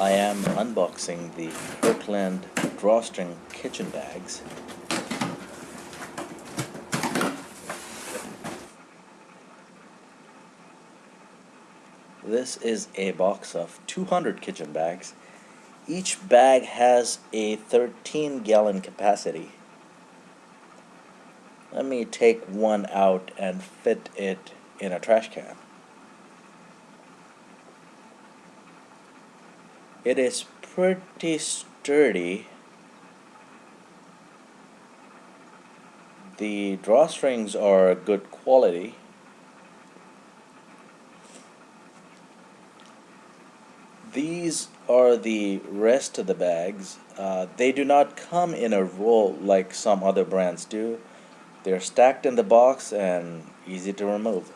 I am unboxing the Kirkland drawstring kitchen bags. This is a box of 200 kitchen bags. Each bag has a 13 gallon capacity. Let me take one out and fit it in a trash can. It is pretty sturdy. The drawstrings are good quality. These are the rest of the bags. Uh, they do not come in a roll like some other brands do. They're stacked in the box and easy to remove.